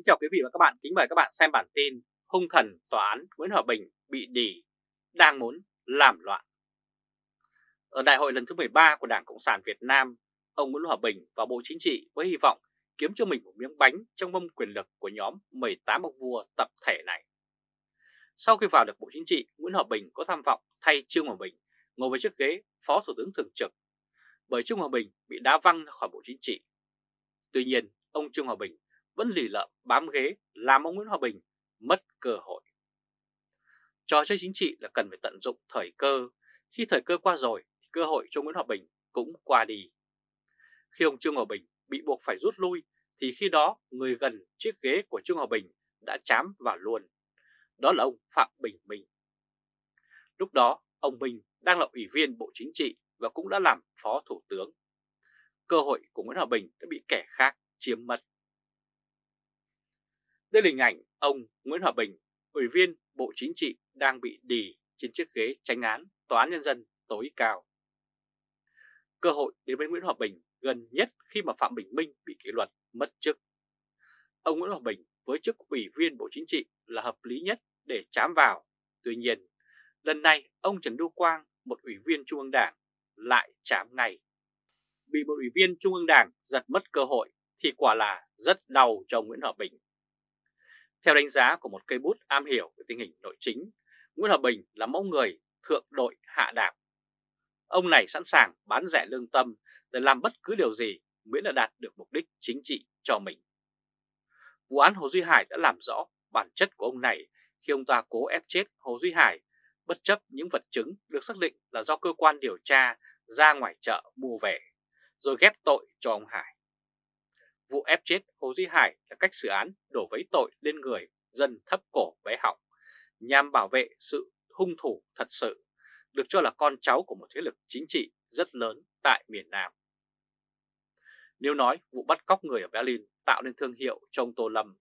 Kính chào quý vị và các bạn, kính mời các bạn xem bản tin Hung thần tòa án Nguyễn Hòa Bình bị đỉ, đang muốn làm loạn. Ở đại hội lần thứ 13 của Đảng Cộng sản Việt Nam, ông Nguyễn Hòa Bình vào Bộ Chính trị với hy vọng kiếm cho mình một miếng bánh trong mâm quyền lực của nhóm 18 ông vua tập thể này. Sau khi vào được Bộ Chính trị, Nguyễn Hòa Bình có tham vọng thay Trương Hòa Bình ngồi với chiếc ghế Phó Thủ tướng Thường trực, bởi Trương Hòa Bình bị đá văng khỏi Bộ Chính trị. Tuy nhiên, ông Trương Hòa Bình vẫn lì lợm bám ghế làm ông Nguyễn Hòa Bình mất cơ hội. Trò chơi chính trị là cần phải tận dụng thời cơ, khi thời cơ qua rồi thì cơ hội cho Nguyễn Hòa Bình cũng qua đi. Khi ông Trương Hòa Bình bị buộc phải rút lui thì khi đó người gần chiếc ghế của Trương Hòa Bình đã chám vào luôn. Đó là ông Phạm Bình Minh. Lúc đó ông Minh đang là ủy viên Bộ Chính trị và cũng đã làm Phó Thủ tướng. Cơ hội của Nguyễn Hòa Bình đã bị kẻ khác chiếm mất. Đây là hình ảnh ông Nguyễn Hòa Bình, Ủy viên Bộ Chính trị đang bị đì trên chiếc ghế tránh án Tòa án Nhân dân tối cao. Cơ hội đến với Nguyễn Hòa Bình gần nhất khi mà Phạm Bình Minh bị kỷ luật mất chức. Ông Nguyễn Hòa Bình với chức Ủy viên Bộ Chính trị là hợp lý nhất để chám vào. Tuy nhiên, lần này ông Trần Đu Quang, một ủy viên Trung ương Đảng, lại chám ngay. Bị một ủy viên Trung ương Đảng giật mất cơ hội thì quả là rất đau cho Nguyễn Hòa Bình. Theo đánh giá của một cây bút am hiểu về tình hình nội chính, Nguyễn Hòa Bình là mẫu người thượng đội hạ đạp. Ông này sẵn sàng bán rẻ lương tâm để làm bất cứ điều gì miễn là đạt được mục đích chính trị cho mình. Vụ án Hồ Duy Hải đã làm rõ bản chất của ông này khi ông ta cố ép chết Hồ Duy Hải bất chấp những vật chứng được xác định là do cơ quan điều tra ra ngoài chợ mua về, rồi ghép tội cho ông Hải. Vụ ép chết Hồ Duy Hải là cách xử án đổ vấy tội lên người dân thấp cổ bé họng, nhằm bảo vệ sự hung thủ thật sự, được cho là con cháu của một thế lực chính trị rất lớn tại miền Nam. Nếu nói vụ bắt cóc người ở Berlin tạo nên thương hiệu cho ông Tô Lâm,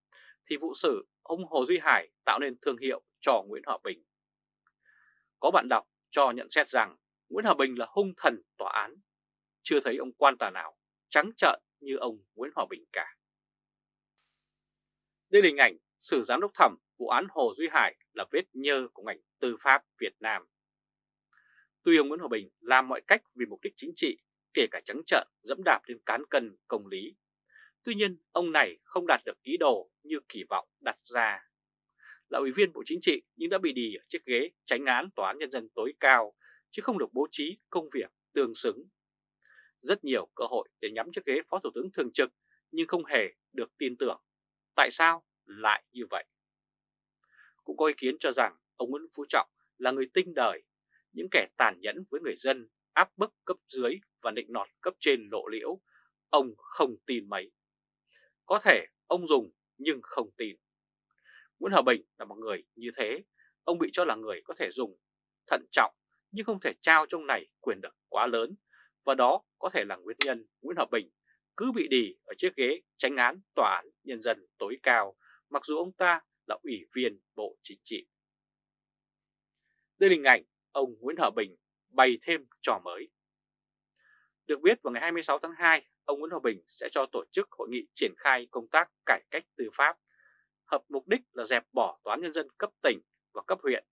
thì vụ xử ông Hồ Duy Hải tạo nên thương hiệu cho Nguyễn Hòa Bình. Có bạn đọc cho nhận xét rằng Nguyễn Hòa Bình là hung thần tòa án, chưa thấy ông quan tòa nào trắng trợn như ông Nguyễn Hòa Bình cả. Đây là hình ảnh sử giám đốc thẩm vụ án Hồ Duy Hải là vết nhơ của ngành tư pháp Việt Nam. Tuy ông Nguyễn Hòa Bình làm mọi cách vì mục đích chính trị, kể cả trắng trợn dẫm đạp lên cán cân công lý. Tuy nhiên, ông này không đạt được ý đồ như kỳ vọng đặt ra. Là ủy viên Bộ Chính trị nhưng đã bị đì ở chiếc ghế tránh án Tòa án Nhân dân tối cao, chứ không được bố trí công việc tương xứng rất nhiều cơ hội để nhắm chiếc ghế Phó Thủ tướng Thường trực nhưng không hề được tin tưởng. Tại sao lại như vậy? Cũng có ý kiến cho rằng ông Nguyễn Phú Trọng là người tinh đời, những kẻ tàn nhẫn với người dân, áp bức cấp dưới và định nọt cấp trên lộ liễu, ông không tin mấy. Có thể ông dùng nhưng không tin. Nguyễn Hòa Bình là một người như thế, ông bị cho là người có thể dùng, thận trọng nhưng không thể trao trong này quyền lực quá lớn và đó có thể là nguyên nhân Nguyễn Hòa Bình cứ bị đì ở chiếc ghế tránh án tòa án nhân dân tối cao mặc dù ông ta là ủy viên Bộ Chính trị. Đây là hình ảnh ông Nguyễn Hòa Bình bày thêm trò mới. Được biết vào ngày 26 tháng 2, ông Nguyễn Hòa Bình sẽ cho tổ chức hội nghị triển khai công tác cải cách tư pháp, hợp mục đích là dẹp bỏ tòa án nhân dân cấp tỉnh và cấp huyện,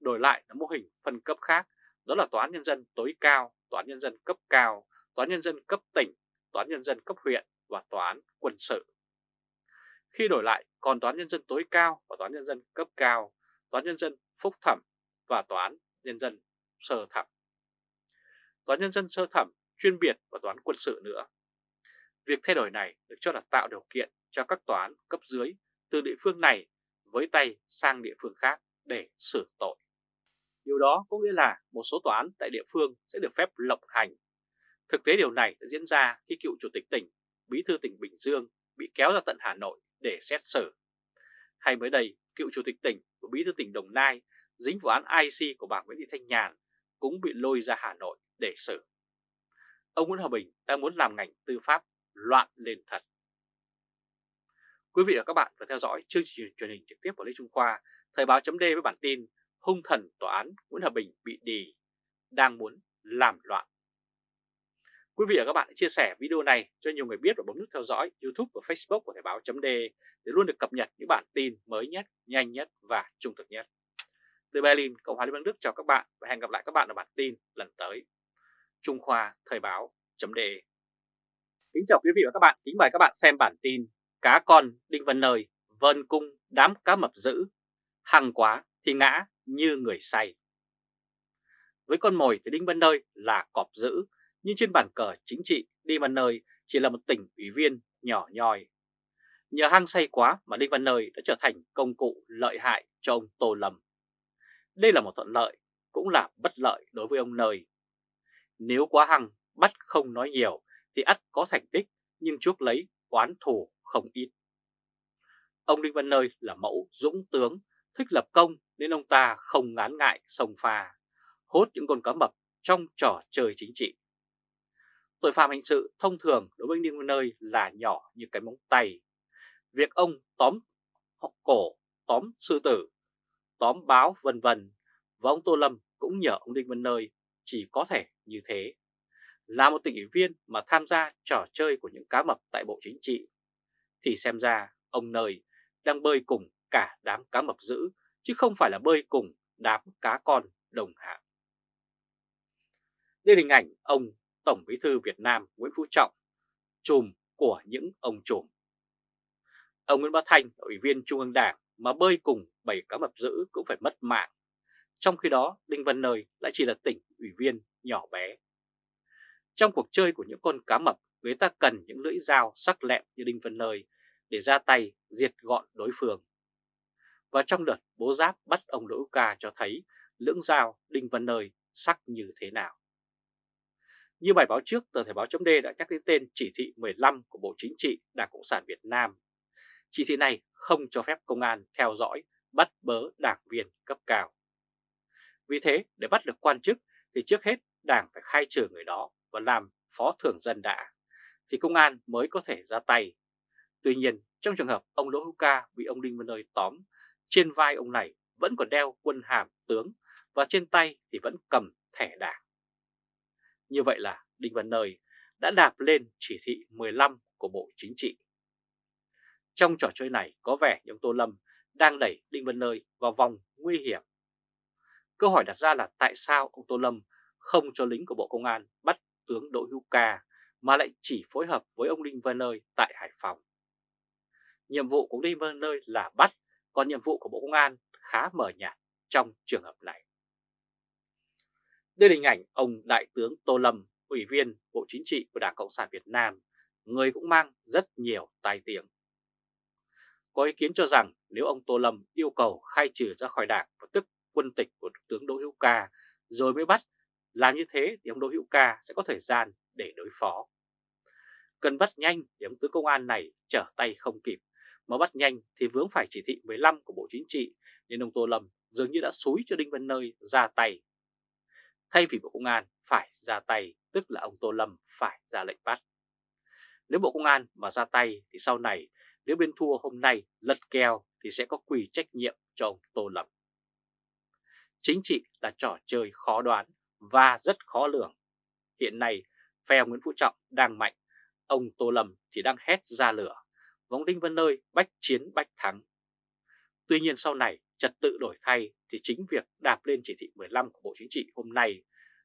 đổi lại là mô hình phân cấp khác, đó là tòa án nhân dân tối cao Tòa án Nhân dân cấp cao, Tòa án Nhân dân cấp tỉnh, Tòa án Nhân dân cấp huyện và Tòa án quân sự. Khi đổi lại còn Tòa án Nhân dân tối cao và Tòa án Nhân dân cấp cao, Tòa án Nhân dân phúc thẩm và Tòa án Nhân dân sơ thẩm. Tòa án Nhân dân sơ thẩm chuyên biệt và Tòa án quân sự nữa. Việc thay đổi này được cho là tạo điều kiện cho các tòa án cấp dưới từ địa phương này với tay sang địa phương khác để xử tội. Điều đó có nghĩa là một số tòa án tại địa phương sẽ được phép lộng hành. Thực tế điều này đã diễn ra khi cựu chủ tịch tỉnh, bí thư tỉnh Bình Dương bị kéo ra tận Hà Nội để xét xử. Hay mới đây, cựu chủ tịch tỉnh và bí thư tỉnh Đồng Nai dính vụ án IC của bà Nguyễn Thị Thanh Nhàn cũng bị lôi ra Hà Nội để xử. Ông Nguyễn Hòa Bình đang muốn làm ngành tư pháp loạn lên thật. Quý vị và các bạn vừa theo dõi chương trình truyền hình trực tiếp của Lê Trung Khoa, Thời báo chấm với bản tin hung thần tòa án Nguyễn Hòa Bình bị đì, đang muốn làm loạn. Quý vị và các bạn chia sẻ video này cho nhiều người biết và bấm nút theo dõi YouTube và Facebook của Thời báo .de để luôn được cập nhật những bản tin mới nhất, nhanh nhất và trung thực nhất. Từ Berlin, Cộng hòa Liên bang Đức chào các bạn và hẹn gặp lại các bạn ở bản tin lần tới. Trung Khoa Thời báo .de Kính chào quý vị và các bạn, kính mời các bạn xem bản tin Cá con Đinh Văn Nơi vân cung đám cá mập dữ, hằng quá thì ngã như người say. Với con mồi thì Đinh Văn Nơi là cọp dữ, nhưng trên bàn cờ chính trị Đinh Văn Nơi chỉ là một tỉnh ủy viên nhỏ nhoi. Nhờ hăng say quá mà Đinh Văn Nơi đã trở thành công cụ lợi hại cho ông Tô Lâm. Đây là một thuận lợi, cũng là bất lợi đối với ông Nơi. Nếu quá hăng, bắt không nói nhiều thì ắt có thành tích nhưng chuốc lấy oán thù không ít. Ông Đinh Văn Nơi là mẫu dũng tướng, thích lập công nên ông ta không ngán ngại sông pha, hốt những con cá mập trong trò chơi chính trị. Tội phạm hình sự thông thường đối với Đinh Văn Nơi là nhỏ như cái móng tay. Việc ông tóm cổ, tóm sư tử, tóm báo vân vân và ông Tô Lâm cũng nhờ ông Đinh Văn Nơi chỉ có thể như thế. Là một tỉnh ủy viên mà tham gia trò chơi của những cá mập tại Bộ Chính trị, thì xem ra ông Nơi đang bơi cùng cả đám cá mập dữ, chứ không phải là bơi cùng đám cá con đồng hạng. Đây là hình ảnh ông Tổng Bí thư Việt Nam Nguyễn Phú Trọng, chùm của những ông trùm. Ông Nguyễn Bá Thanh, Ủy viên Trung ương Đảng mà bơi cùng bảy cá mập dữ cũng phải mất mạng. Trong khi đó, Đinh Văn Nơi lại chỉ là tỉnh ủy viên nhỏ bé. Trong cuộc chơi của những con cá mập, người ta cần những lưỡi dao sắc lẹm như Đinh Văn Nơi để ra tay diệt gọn đối phương. Và trong đợt bố giáp bắt ông Đỗ Ca cho thấy lưỡng dao Đinh Văn Nơi sắc như thế nào. Như bài báo trước, tờ Thời báo chấm đã nhắc đến tên chỉ thị 15 của Bộ Chính trị Đảng Cộng sản Việt Nam. Chỉ thị này không cho phép công an theo dõi, bắt bớ đảng viên cấp cao. Vì thế, để bắt được quan chức thì trước hết đảng phải khai trừ người đó và làm phó thưởng dân đã, thì công an mới có thể ra tay Tuy nhiên, trong trường hợp ông Đỗ Hữu Ca bị ông Đinh Văn Nơi tóm, trên vai ông này vẫn còn đeo quân hàm tướng và trên tay thì vẫn cầm thẻ đảng. Như vậy là Đinh Văn Nơi đã đạp lên chỉ thị 15 của Bộ Chính trị. Trong trò chơi này có vẻ như ông Tô Lâm đang đẩy Đinh Văn Nơi vào vòng nguy hiểm. Câu hỏi đặt ra là tại sao ông Tô Lâm không cho lính của Bộ Công an bắt tướng Đỗ Hữu Ca mà lại chỉ phối hợp với ông Đinh Văn Nơi tại Hải Phòng nhiệm vụ của Đinh Văn Nơi là bắt, còn nhiệm vụ của Bộ Công an khá mờ nhạt trong trường hợp này. Đây là hình ảnh ông Đại tướng Tô Lâm, Ủy viên Bộ Chính trị của Đảng Cộng sản Việt Nam, người cũng mang rất nhiều tai tiếng. Có ý kiến cho rằng nếu ông Tô Lâm yêu cầu khai trừ ra khỏi đảng và tức quân tịch của tướng Đỗ Hữu Ca rồi mới bắt, làm như thế thì ông Đỗ Hữu Ca sẽ có thời gian để đối phó. Cần bắt nhanh để ông tướng công an này trở tay không kịp mà bắt nhanh thì vướng phải chỉ thị 15 của Bộ Chính trị nên ông Tô Lâm dường như đã xúi cho Đinh Văn Nơi ra tay. Thay vì Bộ Công an phải ra tay, tức là ông Tô Lâm phải ra lệnh bắt. Nếu Bộ Công an mà ra tay thì sau này nếu bên thua hôm nay lật kèo thì sẽ có quỳ trách nhiệm cho ông Tô Lâm. Chính trị là trò chơi khó đoán và rất khó lường. Hiện nay, phe Nguyễn Phú Trọng đang mạnh, ông Tô Lâm thì đang hét ra lửa vòng Đinh Văn Nơi bách chiến bách thắng. Tuy nhiên sau này trật tự đổi thay thì chính việc đạp lên chỉ thị 15 của Bộ Chính trị hôm nay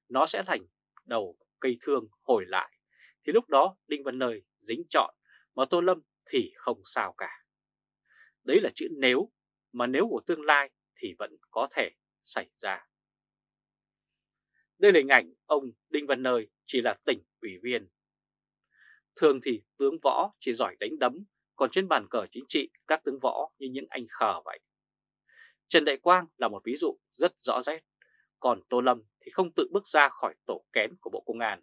nó sẽ thành đầu cây thương hồi lại. Thì lúc đó Đinh Văn Nơi dính chọn mà Tô Lâm thì không sao cả. Đấy là chữ nếu, mà nếu của tương lai thì vẫn có thể xảy ra. Đây là hình ảnh ông Đinh Văn Nơi chỉ là tỉnh ủy viên. Thường thì tướng võ chỉ giỏi đánh đấm còn trên bàn cờ chính trị các tướng võ như những anh khờ vậy. Trần Đại Quang là một ví dụ rất rõ rệt, còn Tô Lâm thì không tự bước ra khỏi tổ kén của Bộ Công an.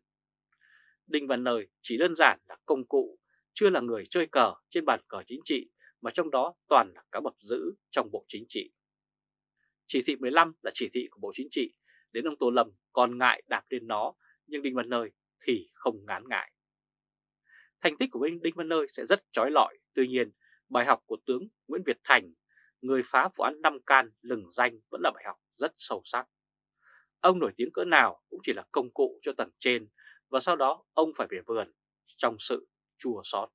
Đinh Văn Nơi chỉ đơn giản là công cụ, chưa là người chơi cờ trên bàn cờ chính trị mà trong đó toàn là cá bập giữ trong Bộ Chính trị. Chỉ thị 15 là chỉ thị của Bộ Chính trị, đến ông Tô Lâm còn ngại đạp lên nó, nhưng Đinh Văn Nơi thì không ngán ngại. Thành tích của Đinh Văn Nơi sẽ rất trói lọi, tuy nhiên bài học của tướng Nguyễn Việt Thành, người phá vụ án Năm Can lừng danh vẫn là bài học rất sâu sắc. Ông nổi tiếng cỡ nào cũng chỉ là công cụ cho tầng trên và sau đó ông phải về vườn trong sự chua xót.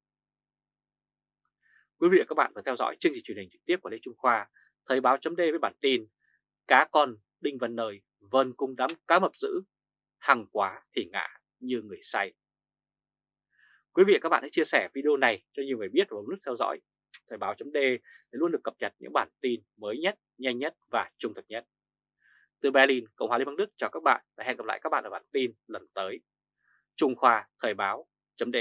Quý vị và các bạn vừa theo dõi chương trình truyền hình trực tiếp của Lê Trung Khoa, Thời báo chấm với bản tin Cá con Đinh Văn Nơi vơn cung đám cá mập dữ, hàng quá thì ngã như người say. Quý vị và các bạn hãy chia sẻ video này cho nhiều người biết và bấm nút theo dõi Thời báo chấm để luôn được cập nhật những bản tin mới nhất, nhanh nhất và trung thực nhất. Từ Berlin, Cộng hòa Liên bang Đức chào các bạn và hẹn gặp lại các bạn ở bản tin lần tới. Trung Khoa Thời báo chấm